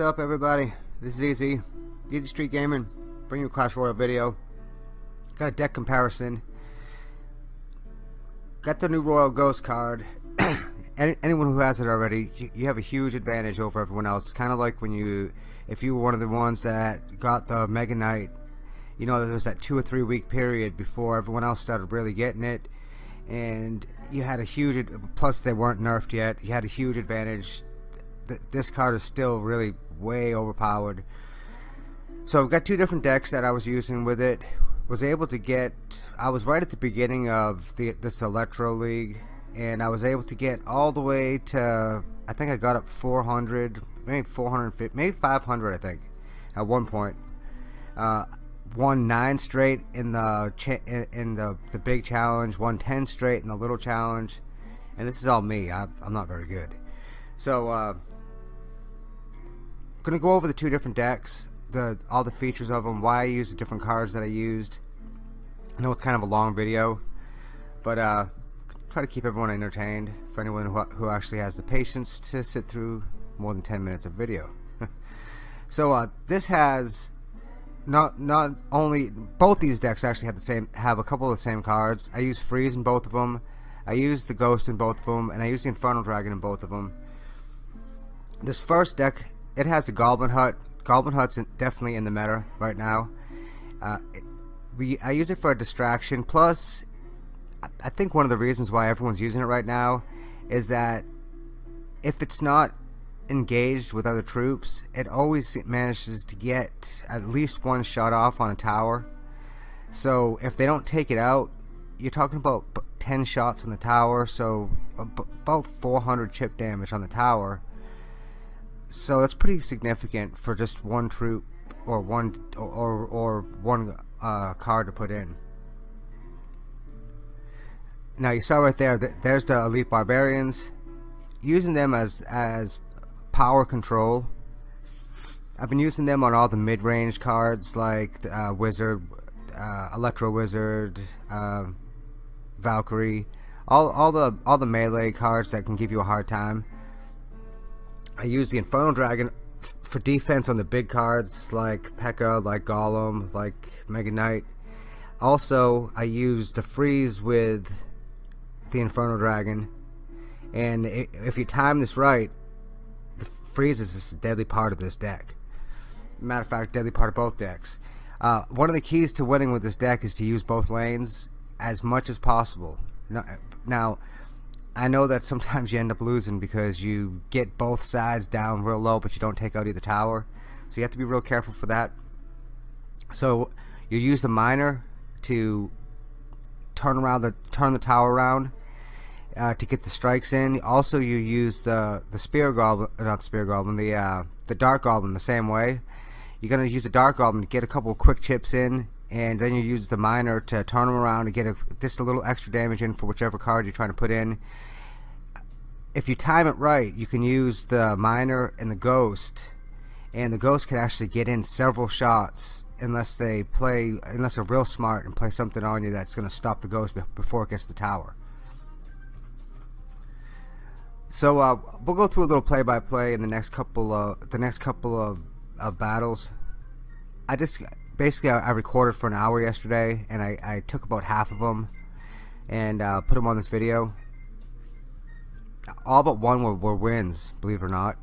up everybody? This is Easy, Easy Street Gaming, bringing you a Clash Royale video. Got a deck comparison. Got the new Royal Ghost card. Any, anyone who has it already, you, you, have a huge advantage over everyone else. It's kind of like when you, if you were one of the ones that got the Mega Knight, you know, there was that two or three week period before everyone else started really getting it. And you had a huge, plus they weren't nerfed yet, you had a huge advantage this card is still really way overpowered. So I've got two different decks that I was using with it. Was able to get, I was right at the beginning of the this Electro League, and I was able to get all the way to, I think I got up 400, maybe 450, maybe 500 I think, at one point. Uh, won nine straight in the in the the big challenge, won ten straight in the little challenge, and this is all me. i am not very good. So uh, going to go over the two different decks, the all the features of them, why I used the different cards that I used. I know it's kind of a long video, but uh, try to keep everyone entertained for anyone who, who actually has the patience to sit through more than 10 minutes of video. so uh, this has not not only both these decks actually have the same have a couple of the same cards. I use freeze in both of them. I use the ghost in both of them, and I use the infernal dragon in both of them. This first deck it has a Goblin Hut. Goblin Hut's in, definitely in the meta right now. Uh, we I use it for a distraction. Plus, I, I think one of the reasons why everyone's using it right now is that if it's not engaged with other troops, it always manages to get at least one shot off on a tower. So if they don't take it out, you're talking about 10 shots on the tower, so about 400 chip damage on the tower so that's pretty significant for just one troop or one or or one uh, card to put in. Now you saw right there. There's the elite barbarians. Using them as as power control. I've been using them on all the mid-range cards like uh, Wizard, uh, Electro Wizard, uh, Valkyrie, all all the all the melee cards that can give you a hard time. I use the Infernal Dragon for defense on the big cards like P.E.K.K.A, like Golem, like Mega Knight. Also, I use the freeze with the Infernal Dragon. And if you time this right, the freeze is a deadly part of this deck. Matter of fact, deadly part of both decks. Uh, one of the keys to winning with this deck is to use both lanes as much as possible. Now, I know that sometimes you end up losing because you get both sides down real low but you don't take out either tower. So you have to be real careful for that. So you use the miner to turn around the turn the tower around uh, to get the strikes in. Also you use the the spear goblin not the spear goblin the uh, the dark goblin the same way. You're gonna use the dark goblin to get a couple quick chips in and then you use the miner to turn them around and get a, just a little extra damage in for whichever card you're trying to put in. If you time it right you can use the miner and the ghost and the ghost can actually get in several shots unless they play unless they're real smart and play something on you that's going to stop the ghost before it gets the tower. So uh, we'll go through a little play-by-play -play in the next couple of the next couple of, of battles. I just basically I, I, recorded for an hour yesterday and I, I took about half of them and uh, put them on this video. All but one were, were wins believe it or not.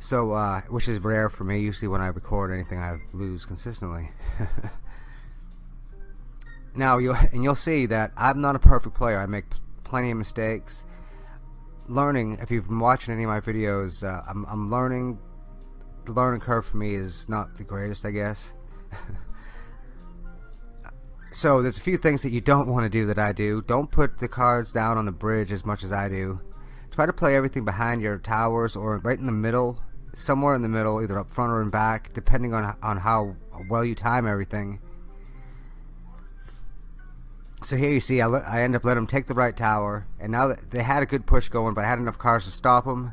So uh, which is rare for me. Usually when I record anything I lose consistently. Now you and you'll see that I'm not a perfect player. I make plenty of mistakes. Learning if you've been watching any of my videos uh, I'm, I'm learning the learning curve for me is not the greatest I guess. So there's a few things that you don't want to do that I do. Don't put the cards down on the bridge as much as I do. Try to play everything behind your towers or right in the middle somewhere in the middle either up front or in back depending on, on how well you time everything. So here you see I, I end up letting them take the right tower and now that they had a good push going but I had enough cars to stop them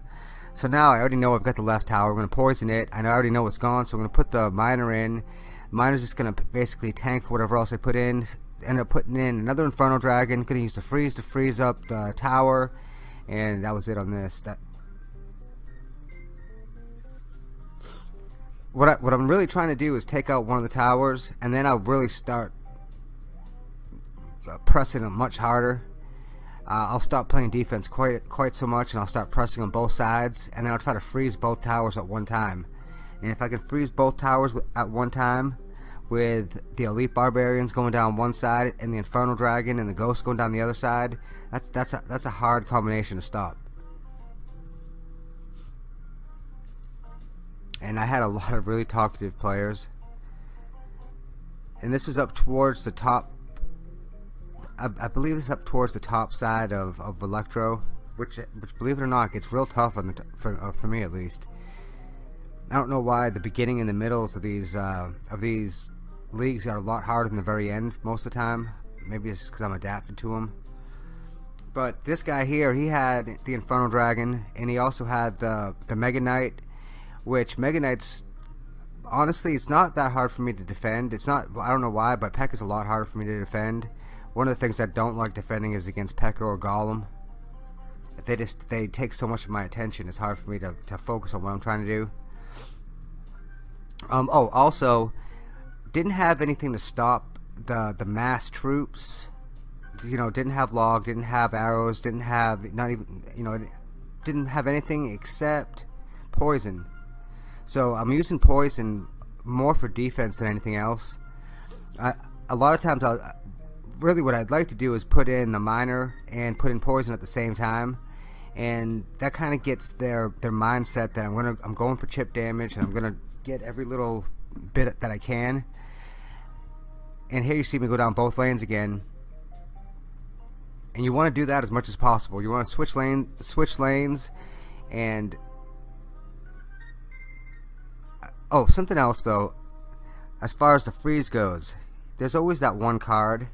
so now I already know I've got the left tower. I'm going to poison it. I already know it's gone, so I'm going to put the miner in. Miner's just going to basically tank for whatever else I put in. End up putting in another Inferno Dragon. Going to use the freeze to freeze up the tower. And that was it on this. That what I, what I'm really trying to do is take out one of the towers, and then I'll really start uh, pressing them much harder. Uh, I'll stop playing defense quite quite so much, and I'll start pressing on both sides, and then I'll try to freeze both towers at one time. And if I can freeze both towers at one time, with the elite barbarians going down one side and the infernal dragon and the ghost going down the other side, that's that's a, that's a hard combination to stop. and I had a lot of really talkative players. And this was up towards the top. I, I believe it's up towards the top side of, of Electro, which, which believe it or not, gets real tough on the for uh, for me at least. I don't know why the beginning and the middles of these uh, of these leagues are a lot harder than the very end most of the time. Maybe it's because I'm adapted to them. But this guy here, he had the Infernal Dragon, and he also had the the Mega Knight which Mega Knight's honestly it's not that hard for me to defend. It's not I don't know why, but Peck is a lot harder for me to defend. One of the things I don't like defending is against P.E.K.K.A. or Golem. They just they take so much of my attention. It's hard for me to, to focus on what I'm trying to do. Um, oh, also, didn't have anything to stop the the mass troops. You know, didn't have log, didn't have arrows, didn't have not even you know, didn't have anything except poison. So I'm using poison more for defense than anything else. I, a lot of times, I'll, really what I'd like to do is put in the miner and put in poison at the same time, and that kind of gets their their mindset that I'm gonna I'm going for chip damage and I'm gonna get every little bit that I can. And here you see me go down both lanes again. And you want to do that as much as possible. You want to switch lane, switch lanes, and Oh, something else though. As far as the freeze goes, there's always that one card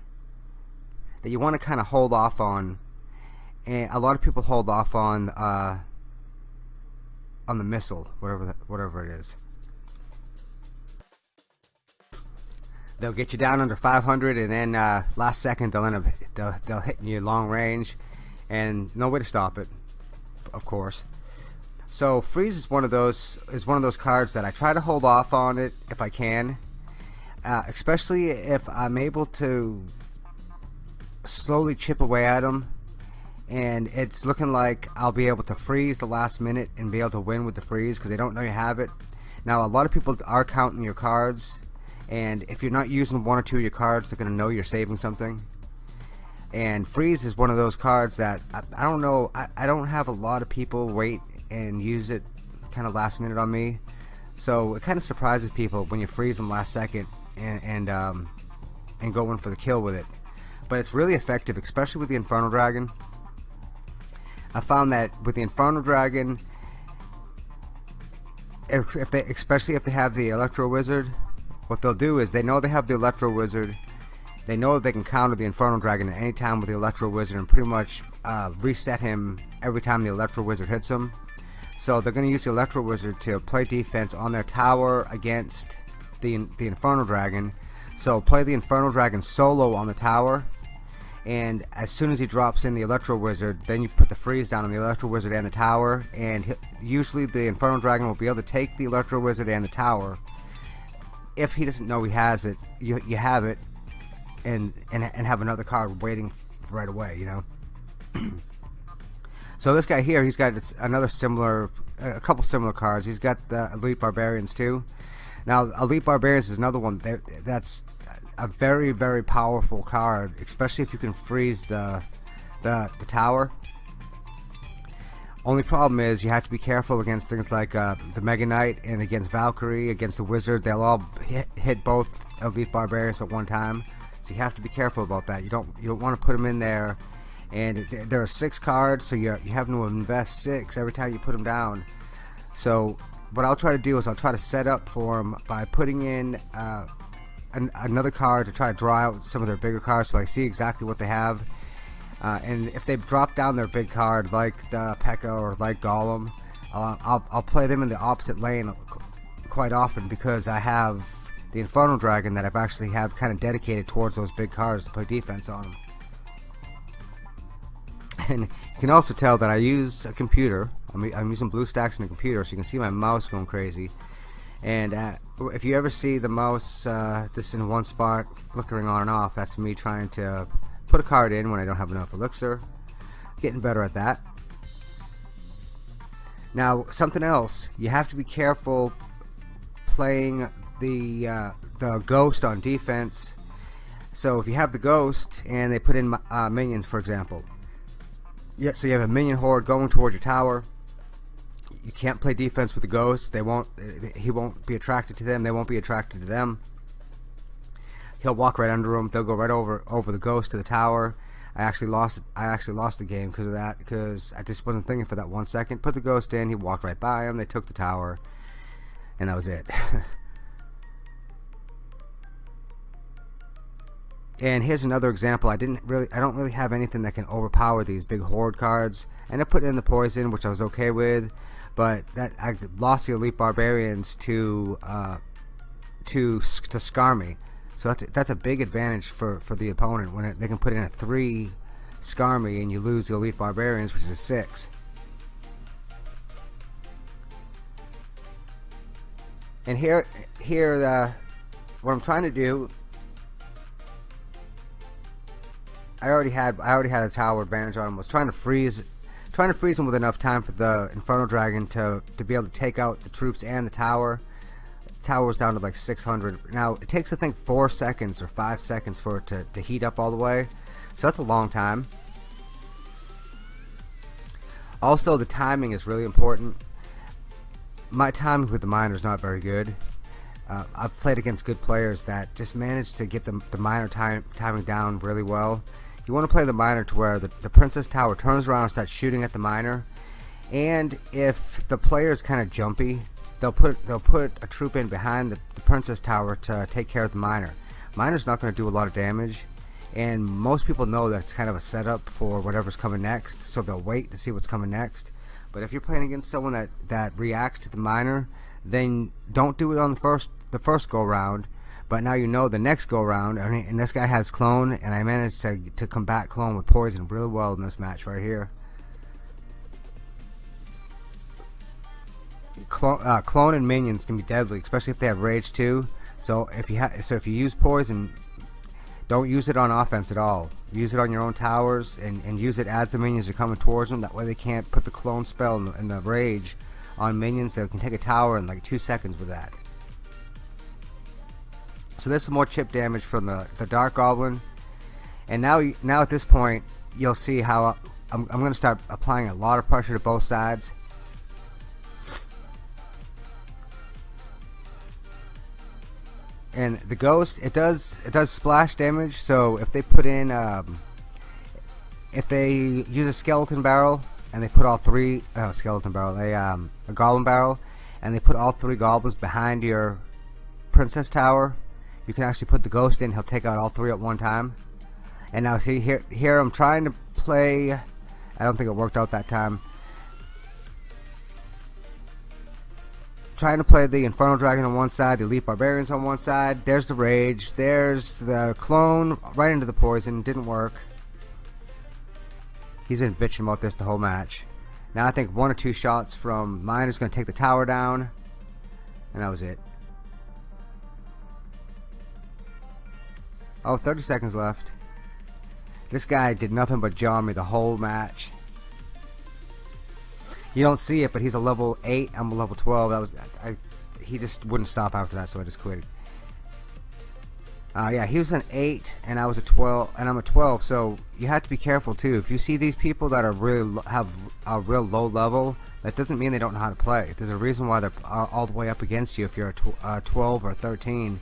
that you want to kind of hold off on, and a lot of people hold off on uh, on the missile, whatever whatever it is. They'll get you down under 500, and then uh, last second they'll end up they'll, they'll hit you long range, and no way to stop it, of course. So freeze is one of those is one of those cards that I try to hold off on it if I can, uh, especially if I'm able to slowly chip away at them, and it's looking like I'll be able to freeze the last minute and be able to win with the freeze because they don't know you have it. Now a lot of people are counting your cards, and if you're not using one or two of your cards, they're gonna know you're saving something. And freeze is one of those cards that I, I don't know. I, I don't have a lot of people wait and use it kind of last minute on me. So it kind of surprises people when you freeze them last second and and, um, and go in for the kill with it. But it's really effective, especially with the Infernal Dragon. I found that with the Infernal Dragon, if, if they, especially if they have the Electro Wizard, what they'll do is they know they have the Electro Wizard. They know they can counter the Infernal Dragon at any time with the Electro Wizard and pretty much uh, reset him every time the Electro Wizard hits him. So they're going to use the Electro Wizard to play defense on their tower against the the Infernal Dragon. So play the Infernal Dragon solo on the tower, and as soon as he drops in the Electro Wizard, then you put the freeze down on the Electro Wizard and the tower, and usually the Infernal Dragon will be able to take the Electro Wizard and the tower. If he doesn't know he has it, you you have it, and and and have another card waiting right away. You know. So this guy here, he's got another similar, a couple similar cards. He's got the Elite Barbarians too. Now, Elite Barbarians is another one that, that's a very, very powerful card, especially if you can freeze the, the, the tower. Only problem is you have to be careful against things like uh, the Mega Knight and against Valkyrie, against the Wizard. They'll all hit, hit both Elite Barbarians at one time, so you have to be careful about that. You don't you don't want to put them in there and there are six cards so you're, you have to invest six every time you put them down so what I'll try to do is I'll try to set up for them by putting in uh, an, another card to try to draw out some of their bigger cards so I see exactly what they have. Uh, and if they drop down their big card like the P.E.K.K.A. or like Golem uh, I'll, I'll play them in the opposite lane quite often because I have the Infernal Dragon that I've actually have kind of dedicated towards those big cards to play defense on. Them and you can also tell that I use a computer. I'm, I'm using BlueStacks in a computer so you can see my mouse going crazy And uh, if you ever see the mouse, uh, this in one spot, flickering on and off, that's me trying to put a card in when I don't have enough elixir. Getting better at that. Now, something else, you have to be careful playing the uh, the ghost on defense. So if you have the ghost and they put in uh, minions, for example, yeah, so you have a minion horde going towards your tower. You can't play defense with the ghost. They won't. He won't be attracted to them. They won't be attracted to them. He'll walk right under them. They'll go right over over the ghost to the tower. I actually lost. I actually lost the game because of that. Because I just wasn't thinking for that one second. Put the ghost in. He walked right by him. They took the tower, and that was it. And here's another example. I didn't really, I don't really have anything that can overpower these big horde cards. And I put in the poison, which I was okay with, but that I lost the elite barbarians to uh, to to Skarmy. So that's that's a big advantage for for the opponent when it, they can put in a three Skarmy and you lose the elite barbarians, which is a six. And here, here, the what I'm trying to do I already had I already had a tower advantage on him. I was trying to freeze trying to freeze them with enough time for the Inferno Dragon to to be able to take out the troops and the tower. The tower was down to like 600. Now it takes I think four seconds or five seconds for it to, to heat up all the way. So that's a long time. Also the timing is really important. My timing with the miner is not very good. Uh, I've played against good players that just managed to get the, the miner time, timing down really well you want to play the miner to where the, the princess tower turns around and starts shooting at the miner and if the player is kind of jumpy they'll put they'll put a troop in behind the, the princess tower to take care of the miner miner's not going to do a lot of damage and most people know that's kind of a setup for whatever's coming next so they'll wait to see what's coming next. But if you're playing against someone that that reacts to the miner then don't do it on the first the first go round but now you know the next go round, and this guy has clone, and I managed to to combat clone with poison really well in this match right here. Clone, uh, clone and minions can be deadly, especially if they have rage too. So if you so if you use poison, don't use it on offense at all. Use it on your own towers and, and use it as the minions are coming towards them. That way they can't put the clone spell and the, and the rage on minions. They can take a tower in like two seconds with that. So there's some more chip damage from the, the Dark Goblin. And now, now at this point, you'll see how I'm, I'm going to start applying a lot of pressure to both sides. And the ghost, it does it does splash damage. So if they put in, um, if they use a skeleton barrel and they put all three, oh, skeleton barrel, a um, a goblin barrel, and they put all three goblins behind your princess tower, you can actually put the ghost in. He'll take out all three at one time. And now see here here I'm trying to play. I don't think it worked out that time. Trying to play the Infernal Dragon on one side the Elite Barbarians on one side. There's the Rage. There's the clone right into the poison. Didn't work. He's been bitching about this the whole match. Now I think one or two shots from mine is going to take the tower down. And that was it Oh, 30 seconds left. This guy did nothing but jaw me the whole match. You don't see it, but he's a level 8. I'm a level 12. That was I, He just wouldn't stop after that, so I just quit. Uh, yeah, he was an 8, and I was a 12, and I'm a 12, so you have to be careful, too. If you see these people that are really have a real low level, that doesn't mean they don't know how to play. There's a reason why they're all the way up against you if you're a tw uh, 12 or 13.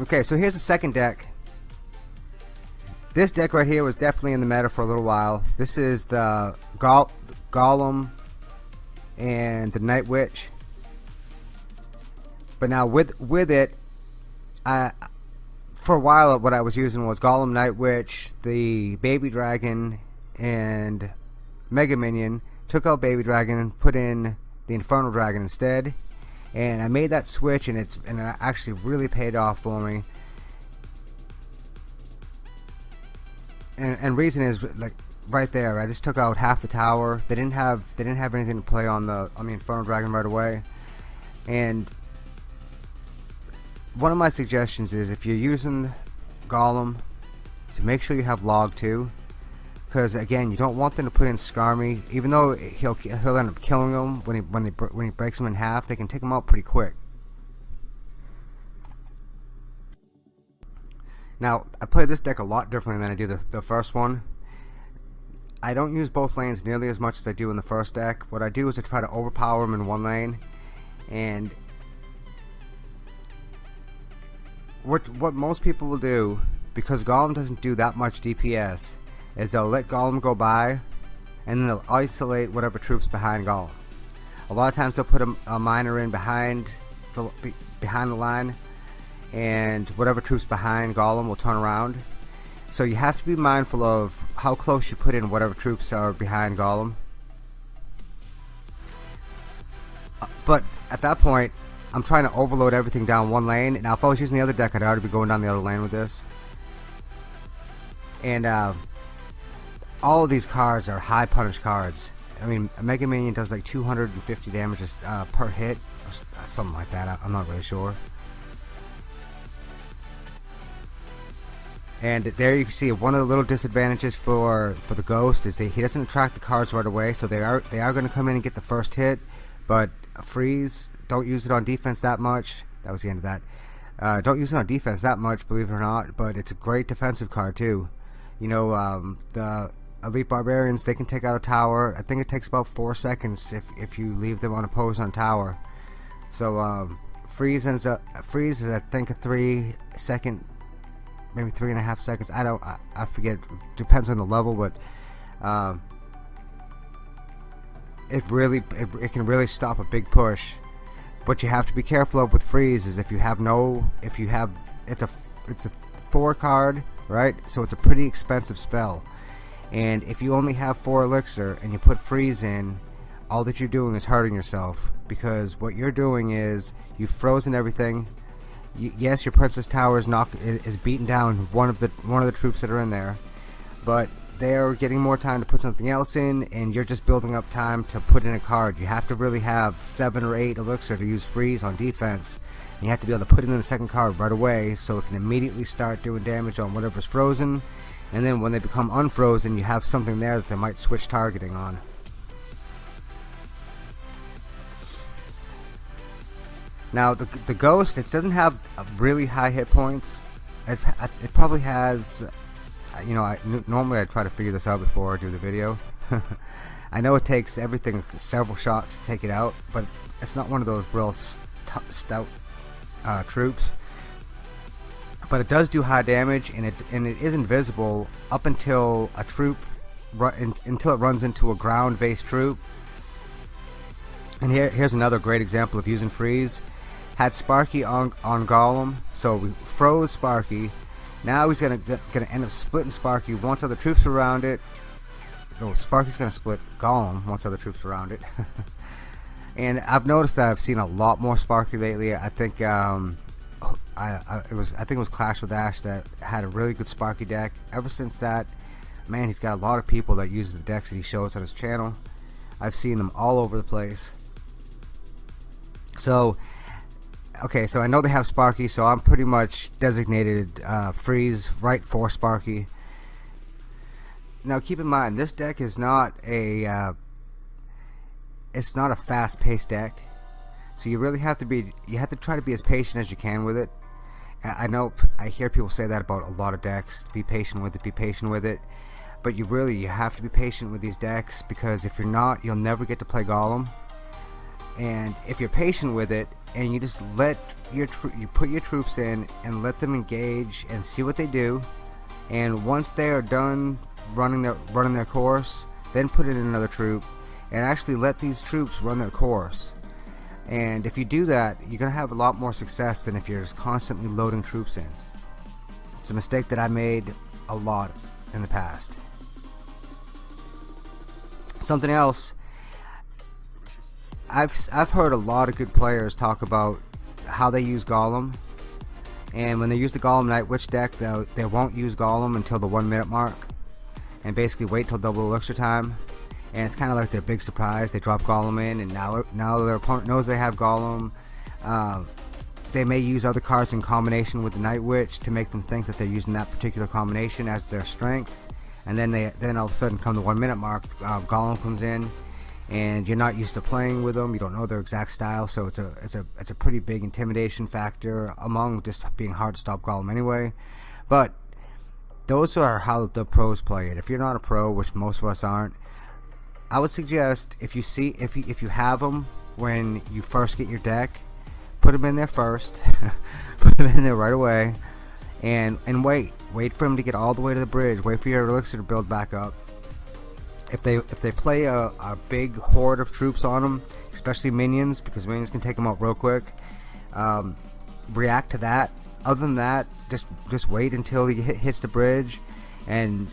Okay, so here's the second deck. This deck right here was definitely in the meta for a little while. This is the Go Golem and the Night Witch. But now with with it, I for a while what I was using was Golem, Night Witch, the Baby Dragon, and Mega Minion. Took out Baby Dragon and put in the Infernal Dragon instead and I made that switch and it's and it actually really paid off for me and, and reason is like right there. I just took out half the tower. They didn't have they didn't have anything to play on the on the Inferno Dragon right away, and one of my suggestions is if you're using Golem to make sure you have log 2 because again you don't want them to put in Skarmy even though he'll he'll end up killing them when he when they when he breaks them in half they can take them out pretty quick. Now I play this deck a lot differently than I do the, the first one. I don't use both lanes nearly as much as I do in the first deck. What I do is I try to overpower them in one lane and what what most people will do because Golem doesn't do that much DPS is they'll let Golem go by and then they'll isolate whatever troops behind Golem. A lot of times they'll put a, a miner in behind the behind the line and whatever troops behind Golem will turn around. So you have to be mindful of how close you put in whatever troops are behind Golem. But at that point, I'm trying to overload everything down one lane. Now, if I was using the other deck, I'd already be going down the other lane with this. And uh, all of these cards are high punish cards. I mean, Mega Minion does like 250 damages uh, per hit, or something like that. I'm not really sure. And there you can see one of the little disadvantages for for the Ghost is that he doesn't attract the cards right away, so they are they are going to come in and get the first hit, but freeze don't use it on defense that much. That was the end of that. Uh, don't use it on defense that much, believe it or not, but it's a great defensive card too. You know, um, the elite barbarians they can take out a tower. I think it takes about four seconds if if you leave them unopposed on tower. So um, freeze ends up freeze is I think a three second, maybe three and a half seconds. I don't I, I forget. Depends on the level, but. Um, it really it, it can really stop a big push what you have to be careful of with freeze is if you have no if you have it's a it's a four card right so it's a pretty expensive spell and if you only have four elixir and you put freeze in all that you're doing is hurting yourself because what you're doing is you've frozen everything yes your princess tower is not is beaten down one of the one of the troops that are in there but they're getting more time to put something else in and you're just building up time to put in a card. You have to really have 7 or 8 elixir to use freeze on defense. And you have to be able to put it in the second card right away so it can immediately start doing damage on whatever's frozen. And then when they become unfrozen you have something there that they might switch targeting on. Now the, the ghost, it doesn't have really high hit points. It, it probably has you know, I, normally I try to figure this out before I do the video. I know it takes everything several shots to take it out, but it's not one of those real st stout uh, troops. But it does do high damage, and it and it is invisible up until a troop run, until it runs into a ground-based troop. And here here's another great example of using freeze. Had Sparky on on Golem, so we froze Sparky now he's gonna gonna end up splitting Sparky once other troops around it. Oh, Sparky's gonna split Golem once other troops around it. and I've noticed that I've seen a lot more Sparky lately. I think um, I, I, it was I think it was Clash with Ash that had a really good Sparky deck. Ever since that, man, he's got a lot of people that use the decks that he shows on his channel. I've seen them all over the place. So okay, so I know they have Sparky, so I'm pretty much designated uh, freeze right for Sparky. Now keep in mind, this deck is not a uh, it's not a fast-paced deck, so you really have to be you have to try to be as patient as you can with it. I know I hear people say that about a lot of decks. Be patient with it. Be patient with it. But you really you have to be patient with these decks because if you're not, you'll never get to play Golem. And if you're patient with it, and you just let your you put your troops in and let them engage and see what they do and once they are done running their running their course then put in another troop and actually let these troops run their course and if you do that you're gonna have a lot more success than if you're just constantly loading troops in it's a mistake that I made a lot in the past something else I've I've heard a lot of good players talk about how they use Golem, and when they use the Golem Night Witch deck, they they won't use Golem until the one minute mark. and basically wait till double elixir time. And it's kind of like their big surprise. They drop Golem in, and now now their opponent knows they have Golem. Uh, they may use other cards in combination with the Night Witch to make them think that they're using that particular combination as their strength. And then they then all of a sudden come the one minute mark, uh, Golem comes in, and you're not used to playing with them. You don't know their exact style, so it's a it's a it's a pretty big intimidation factor among just being hard to stop Golem anyway. But those are how the pros play it. If you're not a pro, which most of us aren't, I would suggest if you see if you, if you have them when you first get your deck, put them in there first, put them in there right away, and and wait, wait for them to get all the way to the bridge. Wait for your elixir to build back up. If they if they play a, a big horde of troops on them, especially minions, because minions can take them out real quick, um, react to that. Other than that, just just wait until he hits the bridge, and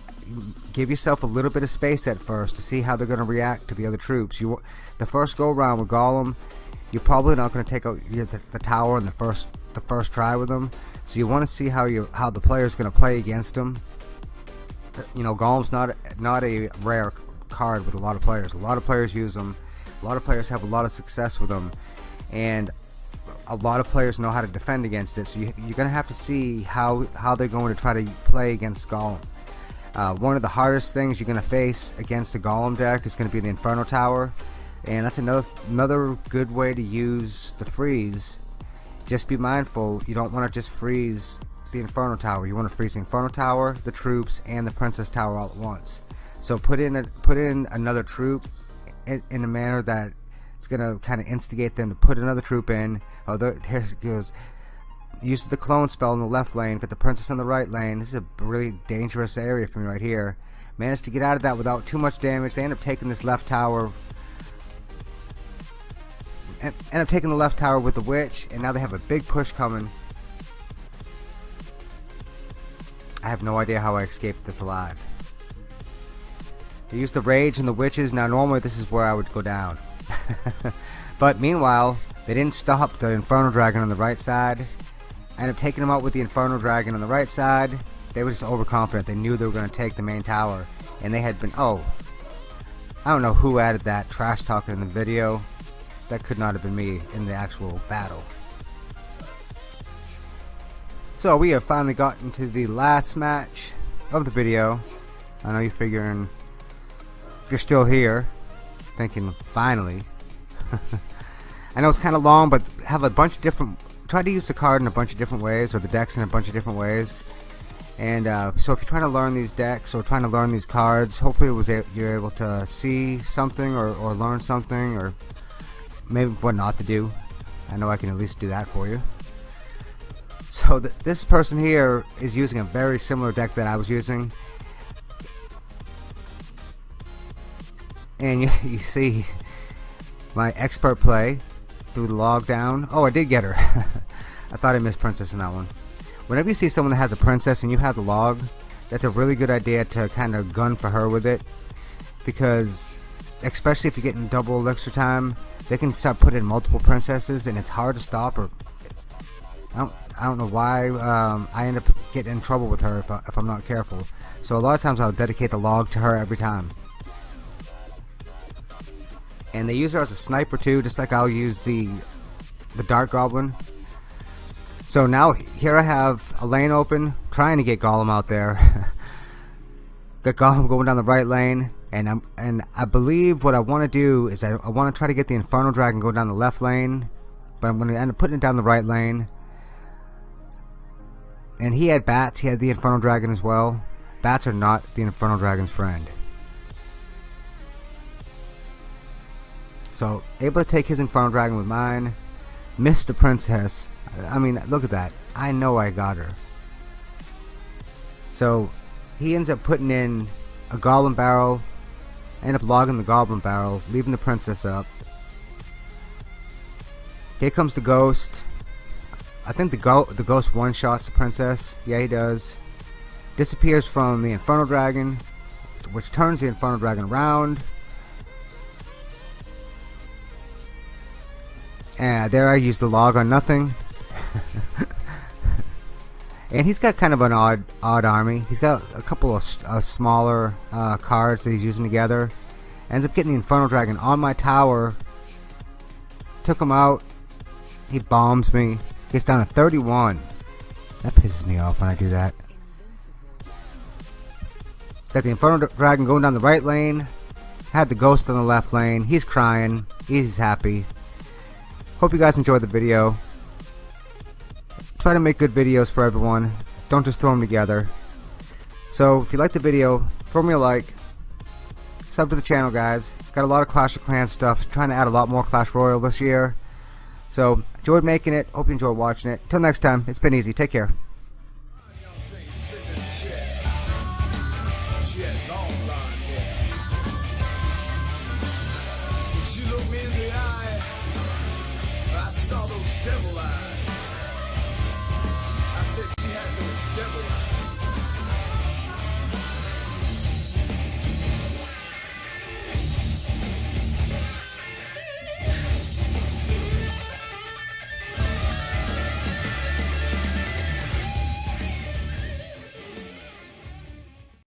give yourself a little bit of space at first to see how they're going to react to the other troops. You, the first go around with Golem, you're probably not going to take out the, the, tower in the first the first try with them. So you want to see how you how the player is going to play against them. Uh, you know, Golem's not not a rare card with a lot of players. A lot of players use them. A lot of players have a lot of success with them, and a lot of players know how to defend against it. So you, are going to have to see how how they're going to try to play against Golem. Uh, one of the hardest things you're going to face against the Golem deck is going to be the Inferno Tower. And that's another another good way to use the freeze. Just be mindful, you don't want to just freeze the Inferno Tower. You want to freeze the Inferno Tower, the troops, and the Princess Tower all at once. So put in a, put in another troop in, in a manner that it's going to kind of instigate them to put another troop in. Oh, there, there goes uses the clone spell in the left lane, got the princess in the right lane. This is a really dangerous area for me right here. Managed to get out of that without too much damage. They end up taking this left tower. End up taking the left tower with the witch, and now they have a big push coming. I have no idea how I escaped this alive. They used the rage and the witches. Now normally this is where I would go down. but meanwhile, they didn't stop the Inferno Dragon on the right side. I ended up taking them out with the Inferno Dragon on the right side. They were just overconfident. They knew they were going to take the main tower. And they had been... Oh. I don't know who added that trash talk in the video. That could not have been me in the actual battle. So we have finally gotten to the last match of the video. I know you're figuring... You're still here, thinking, finally. I know it's kind of long, but have a bunch of different tried to use the card in a bunch of different ways, or the decks in a bunch of different ways. And uh, so if you're trying to learn these decks or trying to learn these cards, hopefully was you're able to see something or, or learn something or maybe what not to do. I know I can at least do that for you. So th this person here is using a very similar deck that I was using. And you, you see my expert play through the log down. Oh, I did get her. I thought I missed princess in that one. Whenever you see someone that has a princess and you have the log, that's a really good idea to kind of gun for her with it. Because, especially if you're getting double elixir time, they can start putting multiple princesses and it's hard to stop her. I don't, I don't know why um, I end up getting in trouble with her if, I, if I'm not careful. So a lot of times I'll dedicate the log to her every time and they use her as a sniper too just like I'll use the the Dark Goblin. So now here I have a lane open trying to get Golem out there. Got Golem going down the right lane and I'm and I believe what I want to do is I, I want to try to get the Inferno Dragon go down the left lane but I'm going to end up putting it down the right lane. And he had bats he had the Inferno Dragon as well. Bats are not the Inferno Dragon's friend So, able to take his Infernal Dragon with mine. Missed the Princess. I mean, look at that. I know I got her. So, he ends up putting in a Goblin Barrel. End up logging the Goblin Barrel, leaving the Princess up. Here comes the Ghost. I think the, go the Ghost one-shots the Princess. Yeah, he does. Disappears from the Infernal Dragon, which turns the Infernal Dragon around. And there I used the log on nothing. And he's got kind of an odd odd army. He's got a couple of uh, smaller uh, cards that he's using together. Ends up getting the Infernal Dragon on my tower. Took him out. He bombs me. Gets down to 31. That pisses me off when I do that. Got the Infernal Dragon going down the right lane. Had the Ghost on the left lane. He's crying. He's happy. Hope you guys enjoyed the video. Try to make good videos for everyone. Don't just throw them together. So, if you liked the video, throw me a like. Sub to the channel, guys. Got a lot of Clash of Clans stuff. Trying to add a lot more Clash Royale this year. So, enjoyed making it. Hope you enjoyed watching it. Till next time, it's been easy. Take care.